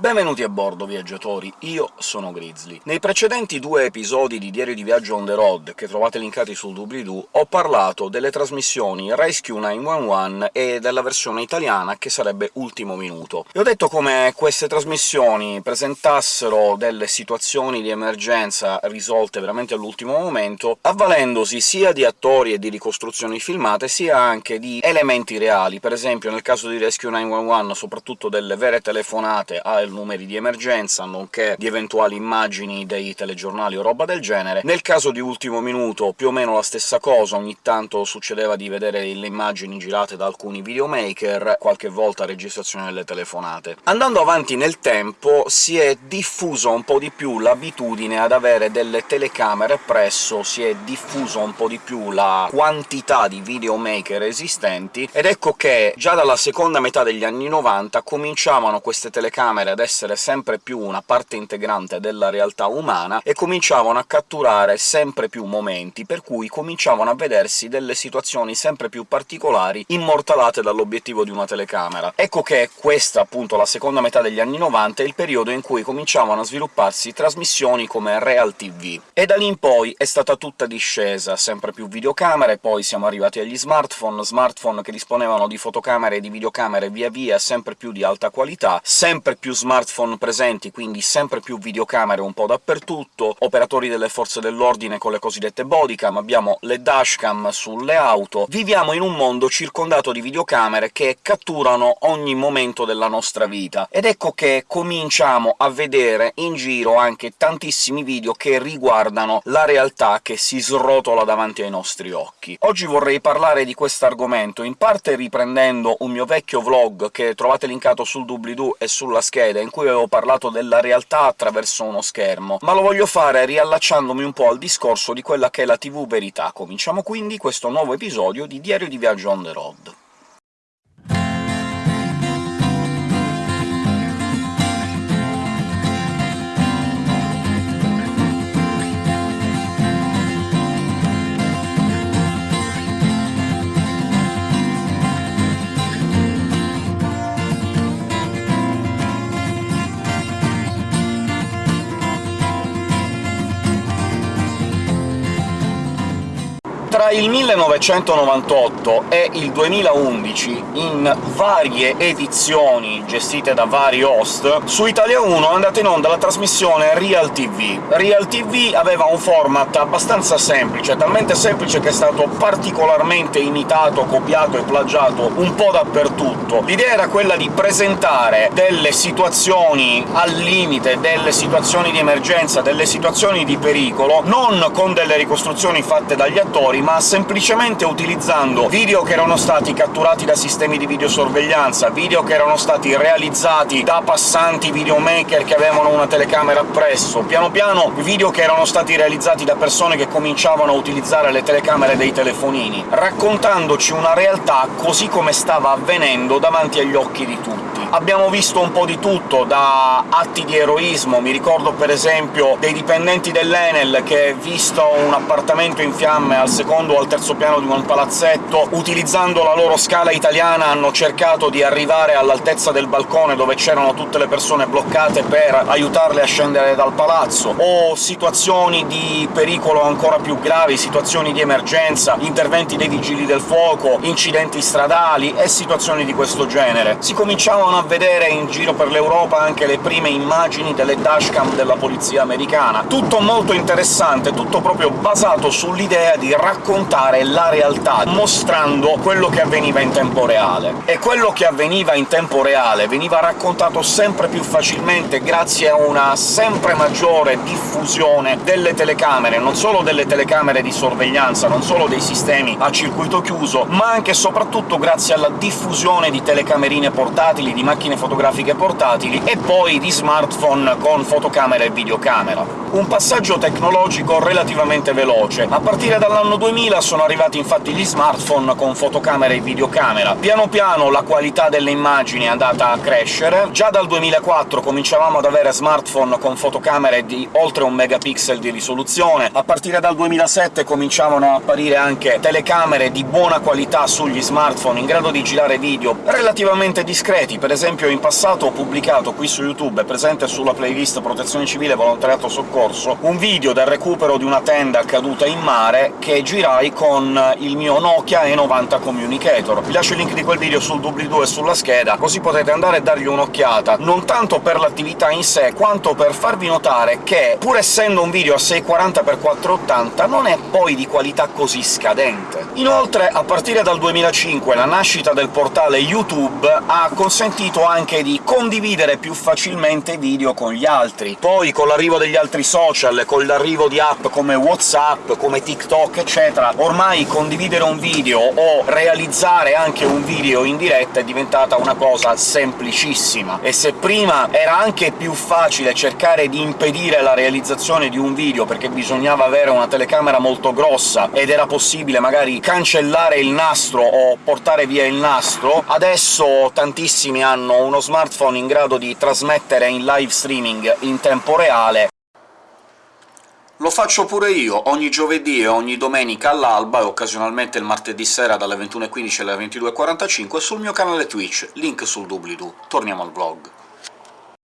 Benvenuti a bordo, viaggiatori, io sono Grizzly. Nei precedenti due episodi di Diario di Viaggio on the road, che trovate linkati sul doobly-doo, ho parlato delle trasmissioni Rescue 911 e della versione italiana, che sarebbe Ultimo Minuto. E ho detto come queste trasmissioni presentassero delle situazioni di emergenza risolte veramente all'ultimo momento, avvalendosi sia di attori e di ricostruzioni filmate, sia anche di elementi reali. Per esempio, nel caso di Rescue 911, soprattutto delle vere telefonate a numeri di emergenza, nonché di eventuali immagini dei telegiornali o roba del genere. Nel caso di Ultimo Minuto più o meno la stessa cosa, ogni tanto succedeva di vedere le immagini girate da alcuni videomaker, qualche volta registrazione delle telefonate. Andando avanti nel tempo si è diffuso un po' di più l'abitudine ad avere delle telecamere presso, si è diffuso un po' di più la quantità di videomaker esistenti, ed ecco che già dalla seconda metà degli anni 90 cominciavano queste telecamere ad essere sempre più una parte integrante della realtà umana, e cominciavano a catturare sempre più momenti, per cui cominciavano a vedersi delle situazioni sempre più particolari immortalate dall'obiettivo di una telecamera. Ecco che questa, appunto, la seconda metà degli anni 90, è il periodo in cui cominciavano a svilupparsi trasmissioni come Real TV, e da lì in poi è stata tutta discesa, sempre più videocamere, poi siamo arrivati agli smartphone, smartphone che disponevano di fotocamere e di videocamere via via sempre più di alta qualità, sempre più smartphone smartphone presenti, quindi sempre più videocamere un po' dappertutto, operatori delle forze dell'ordine con le cosiddette bodycam, abbiamo le dashcam sulle auto... Viviamo in un mondo circondato di videocamere che catturano ogni momento della nostra vita, ed ecco che cominciamo a vedere in giro anche tantissimi video che riguardano la realtà che si srotola davanti ai nostri occhi. Oggi vorrei parlare di quest'argomento, in parte riprendendo un mio vecchio vlog che trovate linkato sul doobly-doo e sulla scheda, in cui avevo parlato della realtà attraverso uno schermo, ma lo voglio fare riallacciandomi un po' al discorso di quella che è la TV verità. Cominciamo quindi questo nuovo episodio di Diario di Viaggio on the road. Tra il 1998 e il 2011, in varie edizioni gestite da vari host, su Italia 1 è andata in onda la trasmissione Real TV. Real TV aveva un format abbastanza semplice, talmente semplice che è stato particolarmente imitato, copiato e plagiato un po' dappertutto. L'idea era quella di presentare delle situazioni al limite, delle situazioni di emergenza, delle situazioni di pericolo, non con delle ricostruzioni fatte dagli attori, ma semplicemente utilizzando video che erano stati catturati da sistemi di videosorveglianza, video che erano stati realizzati da passanti videomaker che avevano una telecamera appresso, piano piano video che erano stati realizzati da persone che cominciavano a utilizzare le telecamere dei telefonini, raccontandoci una realtà così come stava avvenendo davanti agli occhi di tutti. Abbiamo visto un po' di tutto, da atti di eroismo, mi ricordo per esempio dei dipendenti dell'Enel che, visto un appartamento in fiamme al secondo o al terzo piano di un palazzetto, utilizzando la loro scala italiana hanno cercato di arrivare all'altezza del balcone dove c'erano tutte le persone bloccate per aiutarle a scendere dal palazzo, o situazioni di pericolo ancora più gravi, situazioni di emergenza, interventi dei vigili del fuoco, incidenti stradali e situazioni di questo genere. Si cominciavano a vedere in giro per l'Europa anche le prime immagini delle dashcam della polizia americana. Tutto molto interessante, tutto proprio basato sull'idea di raccontare la realtà, mostrando quello che avveniva in tempo reale. E quello che avveniva in tempo reale veniva raccontato sempre più facilmente grazie a una sempre maggiore diffusione delle telecamere, non solo delle telecamere di sorveglianza, non solo dei sistemi a circuito chiuso, ma anche e soprattutto grazie alla diffusione di telecamerine portatili, di macchine fotografiche portatili, e poi di smartphone con fotocamera e videocamera. Un passaggio tecnologico relativamente veloce. A partire dall'anno 2000 2000 sono arrivati infatti gli smartphone con fotocamera e videocamera. Piano piano la qualità delle immagini è andata a crescere, già dal 2004 cominciavamo ad avere smartphone con fotocamere di oltre un megapixel di risoluzione, a partire dal 2007 cominciavano a apparire anche telecamere di buona qualità sugli smartphone in grado di girare video relativamente discreti. Per esempio in passato ho pubblicato qui su YouTube, presente sulla playlist Protezione Civile Volontariato Soccorso, un video del recupero di una tenda caduta in mare che girai con il mio Nokia E90 Communicator. Vi lascio il link di quel video sul doobly-doo e sulla scheda, così potete andare e dargli un'occhiata, non tanto per l'attività in sé, quanto per farvi notare che, pur essendo un video a 640x480, non è poi di qualità così scadente. Inoltre, a partire dal 2005 la nascita del portale YouTube ha consentito anche di condividere più facilmente video con gli altri. Poi, con l'arrivo degli altri social, con l'arrivo di app come WhatsApp, come TikTok, eccetera, ormai condividere un video o realizzare anche un video in diretta è diventata una cosa semplicissima, e se prima era anche più facile cercare di impedire la realizzazione di un video perché bisognava avere una telecamera molto grossa ed era possibile magari cancellare il nastro o portare via il nastro, adesso tantissimi hanno uno smartphone in grado di trasmettere in live streaming in tempo reale, lo faccio pure io, ogni giovedì e ogni domenica all'alba, e occasionalmente il martedì sera dalle 21.15 alle 22.45 sul mio canale Twitch, link sul doobly-doo. Torniamo al vlog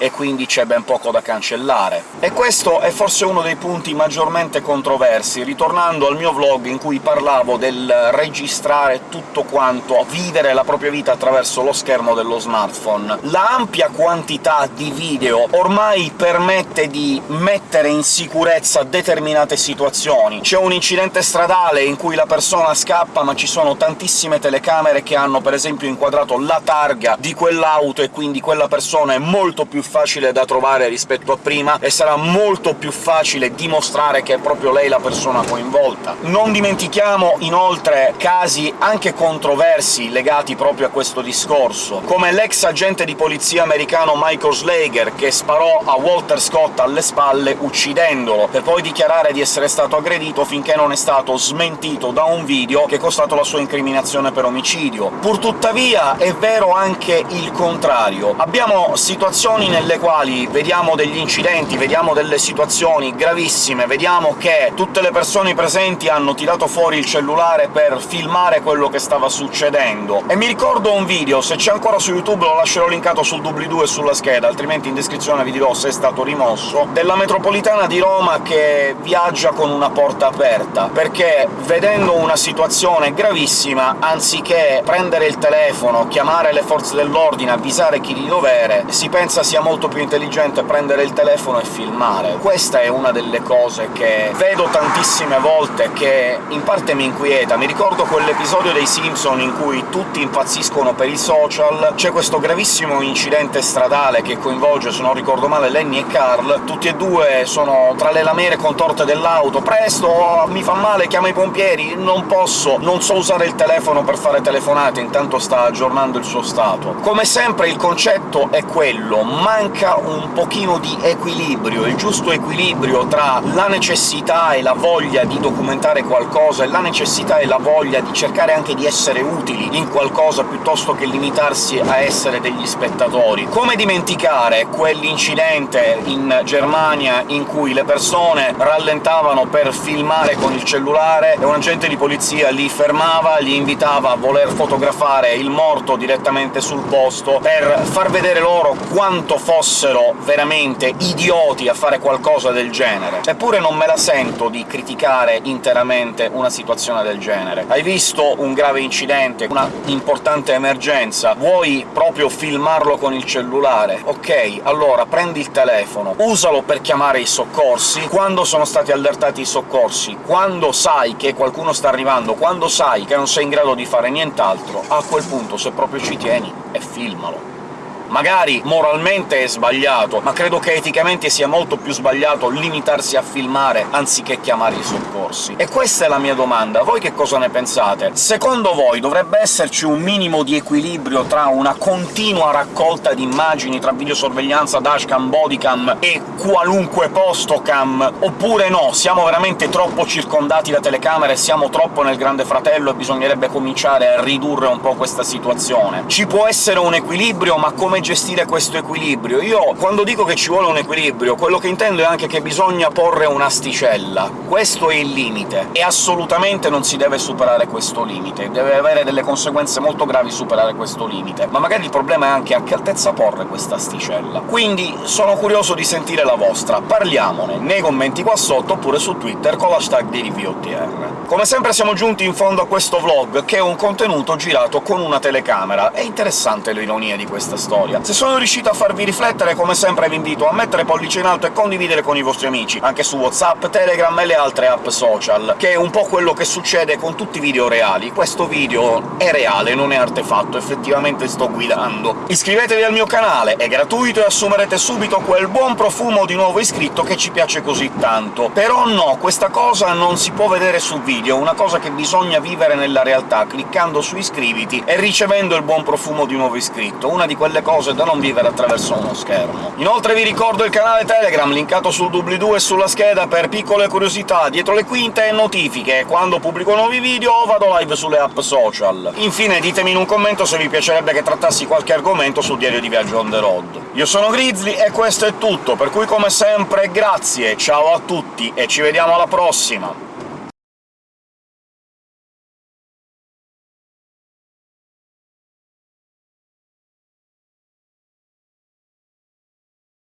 e quindi c'è ben poco da cancellare. E questo è forse uno dei punti maggiormente controversi, ritornando al mio vlog in cui parlavo del registrare tutto quanto, vivere la propria vita attraverso lo schermo dello smartphone. La ampia quantità di video ormai permette di mettere in sicurezza determinate situazioni. C'è un incidente stradale in cui la persona scappa, ma ci sono tantissime telecamere che hanno per esempio inquadrato la targa di quell'auto, e quindi quella persona è molto più facile da trovare rispetto a prima, e sarà molto più facile dimostrare che è proprio lei la persona coinvolta. Non dimentichiamo inoltre casi anche controversi legati proprio a questo discorso, come l'ex agente di polizia americano Michael Slager, che sparò a Walter Scott alle spalle uccidendolo, per poi dichiarare di essere stato aggredito finché non è stato smentito da un video che è costato la sua incriminazione per omicidio. Purtuttavia è vero anche il contrario. Abbiamo situazioni nelle quali vediamo degli incidenti, vediamo delle situazioni gravissime, vediamo che tutte le persone presenti hanno tirato fuori il cellulare per filmare quello che stava succedendo. E mi ricordo un video, se c'è ancora su YouTube lo lascerò linkato sul doobly-doo e sulla scheda, altrimenti in descrizione vi dirò se è stato rimosso, della metropolitana di Roma che viaggia con una porta aperta, perché vedendo una situazione gravissima, anziché prendere il telefono, chiamare le forze dell'ordine, avvisare chi di dovere, si pensa sia molto più intelligente prendere il telefono e filmare. Questa è una delle cose che vedo tantissime volte, che in parte mi inquieta. Mi ricordo quell'episodio dei Simpson in cui tutti impazziscono per i social, c'è questo gravissimo incidente stradale che coinvolge, se non ricordo male, Lenny e Carl, tutti e due sono tra le lamere contorte dell'auto «Presto! Mi fa male, chiama i pompieri!» «Non posso, non so usare il telefono per fare telefonate, intanto sta aggiornando il suo stato». Come sempre il concetto è quello, manca un pochino di equilibrio, il giusto equilibrio tra la necessità e la voglia di documentare qualcosa e la necessità e la voglia di cercare anche di essere utili in qualcosa piuttosto che limitarsi a essere degli spettatori. Come dimenticare quell'incidente in Germania in cui le persone rallentavano per filmare con il cellulare e un agente di polizia li fermava, li invitava a voler fotografare il morto direttamente sul posto per far vedere loro quanto fossero veramente idioti a fare qualcosa del genere. Eppure non me la sento di criticare interamente una situazione del genere. Hai visto un grave incidente, una importante emergenza, vuoi proprio filmarlo con il cellulare? Ok, allora prendi il telefono, usalo per chiamare i soccorsi quando sono stati allertati i soccorsi, quando sai che qualcuno sta arrivando, quando sai che non sei in grado di fare nient'altro, a quel punto, se proprio ci tieni, e filmalo Magari moralmente è sbagliato, ma credo che eticamente sia molto più sbagliato limitarsi a filmare anziché chiamare i soccorsi. E questa è la mia domanda, voi che cosa ne pensate? Secondo voi dovrebbe esserci un minimo di equilibrio tra una continua raccolta di immagini, tra videosorveglianza, dashcam, bodycam e qualunque posto cam, oppure no, siamo veramente troppo circondati da telecamere, siamo troppo nel Grande Fratello e bisognerebbe cominciare a ridurre un po' questa situazione? Ci può essere un equilibrio, ma come gestire questo equilibrio? Io, quando dico che ci vuole un equilibrio, quello che intendo è anche che bisogna porre un'asticella. Questo è il limite, e assolutamente non si deve superare questo limite. Deve avere delle conseguenze molto gravi superare questo limite, ma magari il problema è anche a che altezza porre questa asticella. Quindi sono curioso di sentire la vostra, parliamone nei commenti qua sotto, oppure su Twitter con l'hashtag di ReviewOTR. Come sempre siamo giunti in fondo a questo vlog, che è un contenuto girato con una telecamera. È interessante l'ironia di questa storia. Se sono riuscito a farvi riflettere, come sempre vi invito a mettere pollice in alto e condividere con i vostri amici, anche su WhatsApp, Telegram e le altre app social, che è un po' quello che succede con tutti i video reali. Questo video è reale, non è artefatto, effettivamente sto guidando. Iscrivetevi al mio canale, è gratuito e assumerete subito quel buon profumo di nuovo iscritto che ci piace così tanto. Però no, questa cosa non si può vedere su video, è una cosa che bisogna vivere nella realtà, cliccando su iscriviti e ricevendo il buon profumo di nuovo iscritto, una di quelle cose da non vivere attraverso uno schermo. Inoltre vi ricordo il canale Telegram, linkato sul doobly-doo e sulla scheda per piccole curiosità, dietro le quinte e notifiche, quando pubblico nuovi video vado live sulle app social. Infine ditemi in un commento se vi piacerebbe che trattassi qualche argomento sul diario di viaggio on the road. Io sono Grizzly e questo è tutto, per cui come sempre grazie, ciao a tutti e ci vediamo alla prossima!